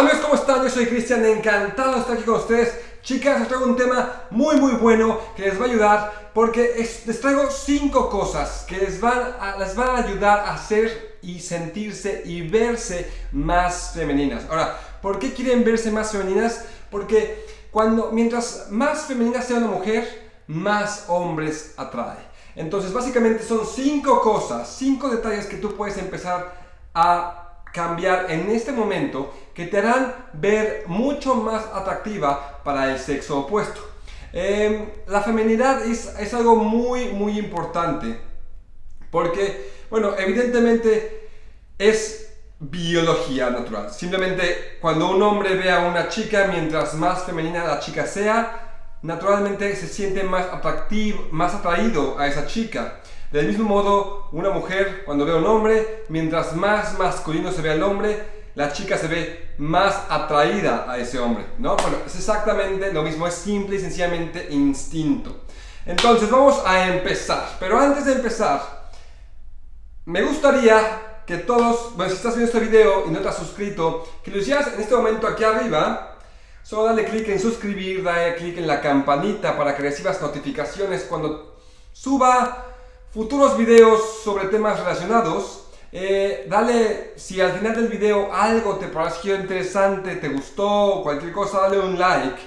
Hola amigos, ¿cómo están? Yo soy Cristian, encantado de estar aquí con ustedes. Chicas, os traigo un tema muy muy bueno que les va a ayudar porque les traigo cinco cosas que les van, a, les van a ayudar a ser y sentirse y verse más femeninas. Ahora, ¿por qué quieren verse más femeninas? Porque cuando, mientras más femenina sea una mujer, más hombres atrae. Entonces, básicamente son cinco cosas, cinco detalles que tú puedes empezar a cambiar en este momento que te harán ver mucho más atractiva para el sexo opuesto. Em, la feminidad es, es, algo muy, muy importante porque, bueno, evidentemente es biología natural. Simplemente cuando un hombre ve a una chica, mientras más femenina la chica sea, naturalmente se siente más atractivo, más atraído a esa chica. Del mismo modo, una mujer cuando ve a un hombre, mientras más masculino se ve al hombre, la chica se ve más atraída a ese hombre, ¿no? Bueno, es exactamente lo mismo, es simple y sencillamente instinto. Entonces, vamos a empezar. Pero antes de empezar, me gustaría que todos, bueno, si estás viendo este video y no te has suscrito, que lo hicieras en este momento aquí arriba. Solo dale clic en suscribir, dale clic en la campanita para que recibas notificaciones cuando suba futuros videos sobre temas relacionados. Eh, dale, si al final del video algo te pareció interesante, te gustó, cualquier cosa, dale un like.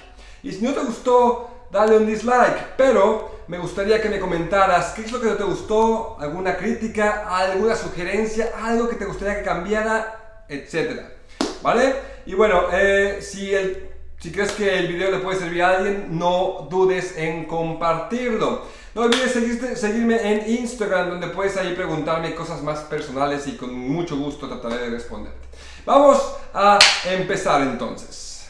Y si no te gustó, dale un dislike. Pero me gustaría que me comentaras qué es lo que no te gustó, alguna crítica, alguna sugerencia, algo que te gustaría que cambiara, etc. ¿Vale? Y bueno, eh, si el si crees que el video le puede servir a alguien, no dudes en compartirlo. No olvides seguirme en Instagram, donde puedes ahí preguntarme cosas más personales y con mucho gusto trataré de responderte. Vamos a empezar entonces.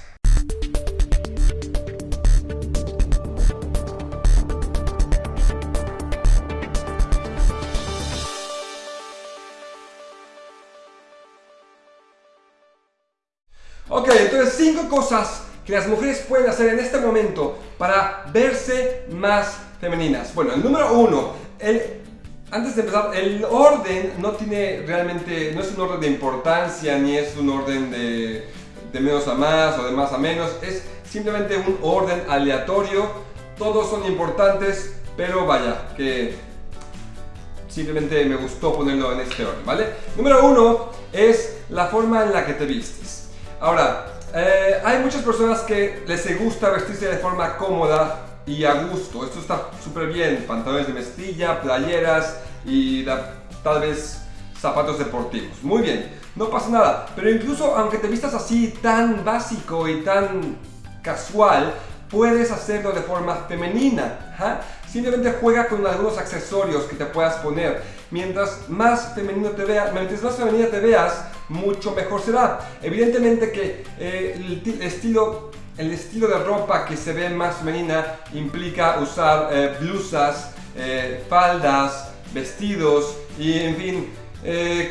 Ok, entonces cinco cosas que las mujeres pueden hacer en este momento para verse más femeninas. Bueno, el número uno, el, antes de empezar, el orden no tiene realmente, no es un orden de importancia ni es un orden de, de menos a más o de más a menos, es simplemente un orden aleatorio, todos son importantes, pero vaya, que simplemente me gustó ponerlo en este orden, ¿vale? Número uno es la forma en la que te vistes. Ahora, eh, hay muchas personas que les gusta vestirse de forma cómoda y a gusto. Esto está súper bien. Pantalones de mezclilla, playeras y tal vez zapatos deportivos. Muy bien, no pasa nada. Pero incluso aunque te vistas así tan básico y tan casual, puedes hacerlo de forma femenina. Simplemente juega con algunos accesorios que te puedas poner. Mientras más femenino te veas, mientras más femenina te veas, mucho mejor será. Evidentemente que eh, el, estilo, el estilo de ropa que se ve más femenina implica usar eh, blusas, eh, faldas, vestidos y en fin,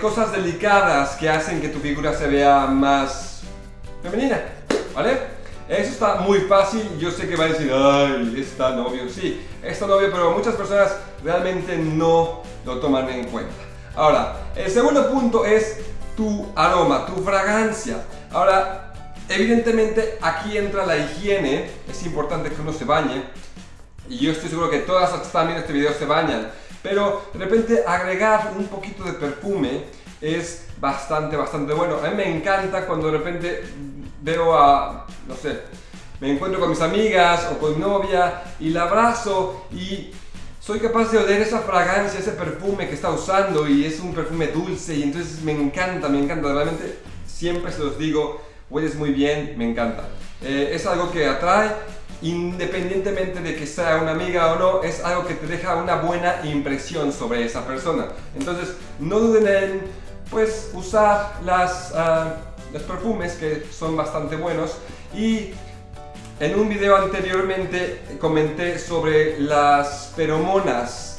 cosas delicadas que hacen que tu figura se vea más femenina, ¿vale? Eso está muy fácil, yo sé que va a decir, ay, está novio, sí, está novio, pero muchas personas realmente no lo toman en cuenta. Ahora, el segundo punto es tu aroma, tu fragancia. Ahora, evidentemente aquí entra la higiene, es importante que uno se bañe y yo estoy seguro que todas las que están viendo este video se bañan, pero de repente agregar un poquito de perfume es bastante, bastante bueno. A mí me encanta cuando de repente veo a, no sé, me encuentro con mis amigas o con mi novia y la abrazo y soy capaz de oler esa fragancia, ese perfume que está usando y es un perfume dulce y entonces me encanta, me encanta, realmente siempre se los digo, hueles muy bien, me encanta. Eh, es algo que atrae, independientemente de que sea una amiga o no, es algo que te deja una buena impresión sobre esa persona. Entonces, no duden en, pues, usar las, ah, los perfumes que son bastante buenos y en un video anteriormente comenté sobre las feromonas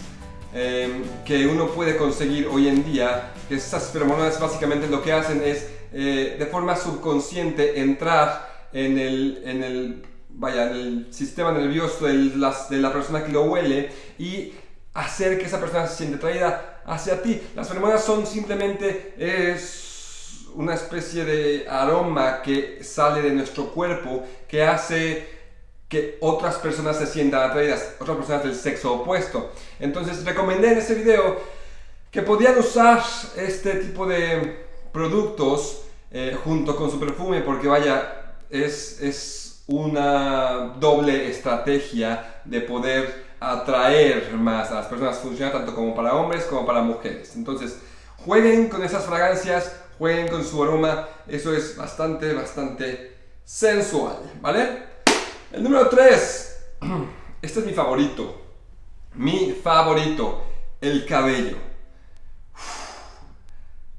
em, que uno puede conseguir hoy en día, que estas feromonas básicamente lo que hacen es eh, de forma subconsciente entrar en el, en el, vaya, en el sistema nervioso de, las, de la persona que lo huele y hacer que esa persona se siente atraída hacia ti. Las feromonas son simplemente una especie de aroma que sale de nuestro cuerpo que hace que otras personas se sientan atraídas, otras personas del sexo opuesto. Entonces recomendé en este video que podían usar este tipo de productos eh, junto con su perfume porque vaya, es, es una doble estrategia de poder atraer más a las personas, funciona tanto como para hombres como para mujeres. Entonces, jueguen con esas fragancias, jueguen con su aroma, eso es bastante, bastante sensual, ¿vale? El número 3, este es mi favorito, mi favorito, el cabello.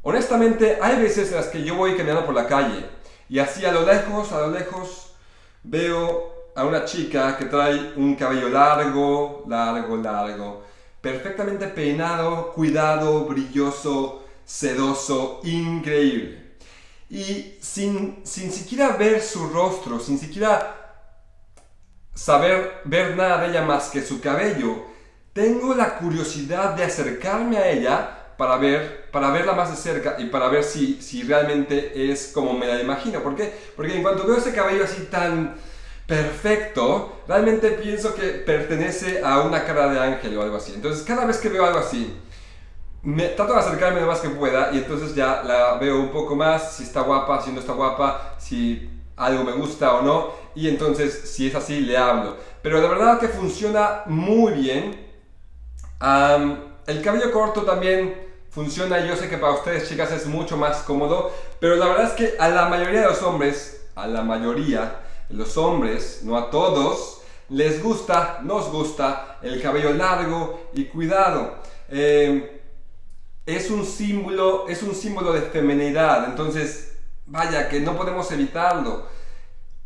Honestamente, hay veces en las que yo voy caminando por la calle y así a lo lejos, a lo lejos, veo a una chica que trae un cabello largo, largo, largo, perfectamente peinado, cuidado, brilloso, sedoso, increíble. Y sin, sin siquiera ver su rostro, sin siquiera saber ver nada de ella más que su cabello, tengo la curiosidad de acercarme a ella para, ver, para verla más de cerca y para ver si, si realmente es como me la imagino. ¿Por qué? Porque en cuanto veo ese cabello así tan perfecto, realmente pienso que pertenece a una cara de ángel o algo así. Entonces cada vez que veo algo así, me trato de acercarme lo más que pueda y entonces ya la veo un poco más, si está guapa, si no está guapa, si algo me gusta o no, y entonces si es así le hablo. Pero la verdad que funciona muy bien. el cabello corto también funciona, yo sé que para ustedes chicas es mucho más cómodo, pero la verdad es que a la mayoría de los hombres, a la mayoría los hombres, no a todos, les gusta, nos gusta el cabello largo y cuidado. Eh, es un símbolo, es un símbolo de feminidad, entonces vaya que no podemos evitarlo.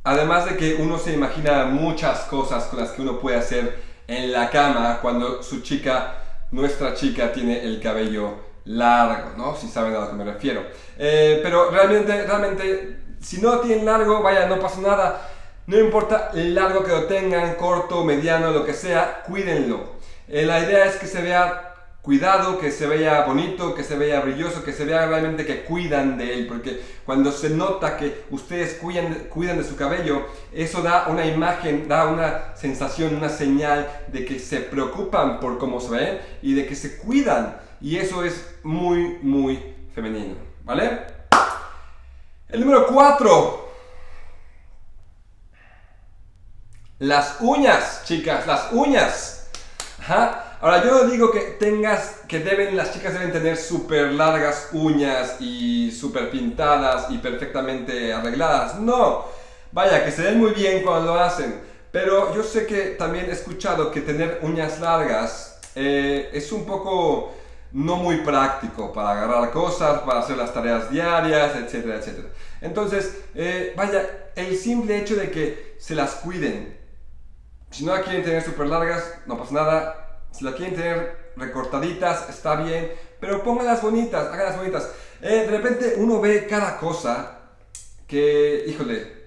Además de que uno se imagina muchas cosas con las que uno puede hacer en la cama cuando su chica, nuestra chica, tiene el cabello largo, ¿no? Si saben a lo que me refiero. Eh, pero realmente, realmente, si no tienen largo, vaya, no pasa nada. No importa el largo que lo tengan, corto, mediano, lo que sea, cuídenlo. Eh, la idea es que se vea cuidado, que se vea bonito, que se vea brilloso, que se vea realmente que cuidan de él, porque cuando se nota que ustedes cuidan, cuidan de su cabello, eso da una imagen, da una sensación, una señal de que se preocupan por cómo se ven y de que se cuidan. Y eso es muy, muy femenino, ¿vale? El número 4. Las uñas, chicas, las uñas. Ajá. Ahora, yo no digo que tengas, que deben, las chicas deben tener súper largas uñas y súper pintadas y perfectamente arregladas. No, vaya, que se ven muy bien cuando lo hacen. Pero yo sé que también he escuchado que tener uñas largas eh, es un poco no muy práctico para agarrar cosas, para hacer las tareas diarias, etcétera, etcétera. Entonces, eh, vaya, el simple hecho de que se las cuiden. Si no la quieren tener súper largas, no pasa nada, si la quieren tener recortaditas, está bien, pero pónganlas bonitas, háganlas bonitas. Eh, de repente uno ve cada cosa que, híjole,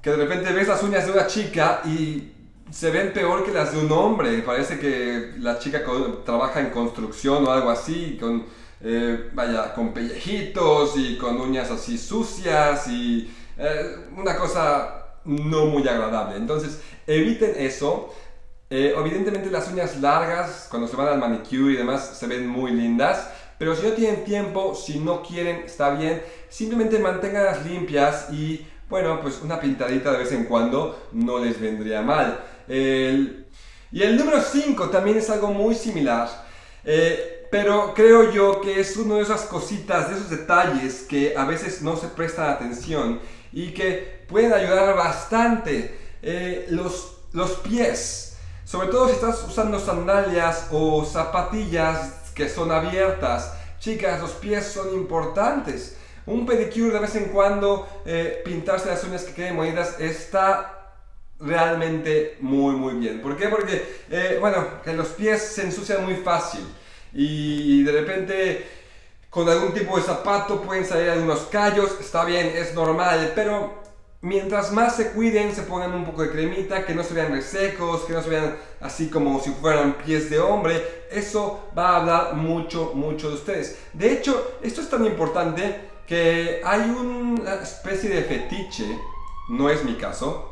que de repente ves las uñas de una chica y se ven peor que las de un hombre. Parece que la chica trabaja en construcción o algo así, con, eh, vaya, con pellejitos y con uñas así sucias y eh, una cosa no muy agradable. Entonces, eviten eso. Eh, evidentemente las uñas largas, cuando se van al manicure y demás, se ven muy lindas. Pero si no tienen tiempo, si no quieren, está bien. Simplemente manténganlas limpias y, bueno, pues una pintadita de vez en cuando no les vendría mal. y el número 5 también es algo muy similar. Eh, pero creo yo que es uno de esas cositas, de esos detalles que a veces no se prestan atención y que pueden ayudar bastante. Eh, los, los pies. Sobre todo si estás usando sandalias o zapatillas que son abiertas. Chicas, los pies son importantes. Un pedicure de vez en cuando, eh, pintarse las uñas que queden bonitas, está realmente muy muy bien. ¿Por qué? Porque, eh, bueno, que los pies se ensucian muy fácil y de repente con algún tipo de zapato pueden salir algunos callos, está bien, es normal, pero mientras más se cuiden, se pongan un poco de cremita, que no se vean resecos, que no se vean así como si fueran pies de hombre, eso va a hablar mucho, mucho de ustedes. De hecho, esto es tan importante que hay una especie de fetiche, no es mi caso,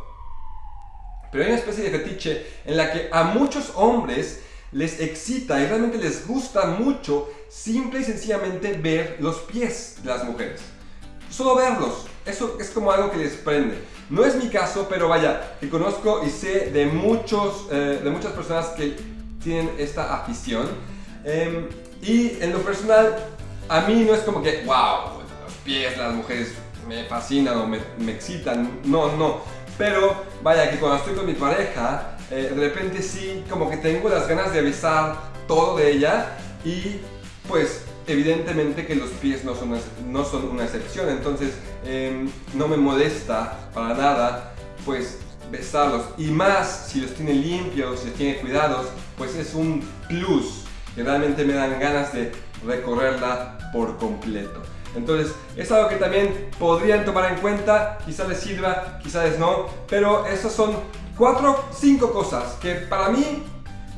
pero hay una especie de fetiche en la que a muchos hombres les excita y realmente les gusta mucho simple y sencillamente ver los pies de las mujeres. Solo verlos, eso es como algo que les prende. No es mi caso, pero vaya, que conozco y sé de, muchos, eh, de muchas personas que tienen esta afición. Em, y en lo personal, a mí no es como que, wow, los pies las mujeres me fascinan o me, me excitan. No, no. Pero vaya, que cuando estoy con mi pareja, eh, de repente sí, como que tengo las ganas de avisar todo de ella y pues evidentemente que los pies no son, no son una excepción, entonces em, no me molesta para nada pues besarlos. Y más si los tiene limpios, si los tiene cuidados, pues es un plus que realmente me dan ganas de recorrerla por completo. Entonces es algo que también podrían tomar en cuenta, quizás les sirva, quizás no, pero esas son cuatro, cinco cosas que para mí,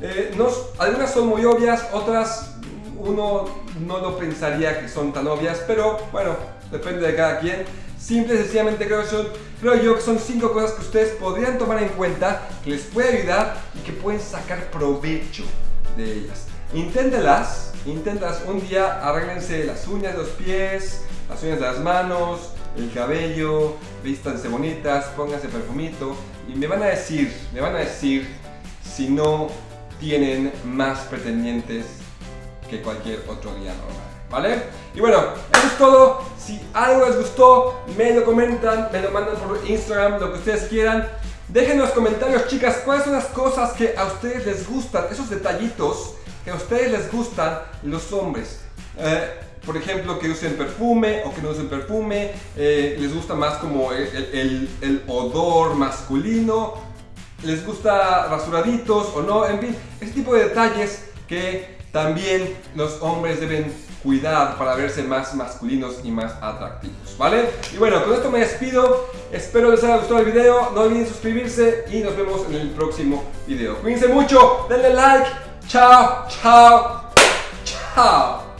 eh, algunas son muy obvias, otras uno no lo pensaría que son tan obvias, pero bueno, depende de cada quien. Simple y sencillamente creo, creo yo que son cinco cosas que ustedes podrían tomar en cuenta, que les puede ayudar y que pueden sacar provecho de ellas. Inténtelas, inténtelas un día, arréglense las uñas de los pies, las uñas de las manos, el cabello, vístanse bonitas, pónganse perfumito y me van a decir, me van a decir si no tienen más pretendientes que cualquier otro día normal. ¿Vale? Y bueno, eso es todo. Si algo les gustó, me lo comentan, me lo mandan por Instagram, lo que ustedes quieran. Dejen en los comentarios, chicas, cuáles son las cosas que a ustedes les gustan, esos detallitos que a ustedes les gustan los hombres. Eh, por ejemplo, que usen perfume o que no usen perfume, eh, les gusta más como el, el, odor masculino, les gusta rasuraditos o no, en fin, ese tipo de detalles que también los hombres deben cuidar para verse más masculinos y más atractivos, ¿vale? Y bueno, con esto me despido, espero les haya gustado el video, no olviden suscribirse y nos vemos en el próximo video. Cuídense mucho, denle like, chao, chao, chao.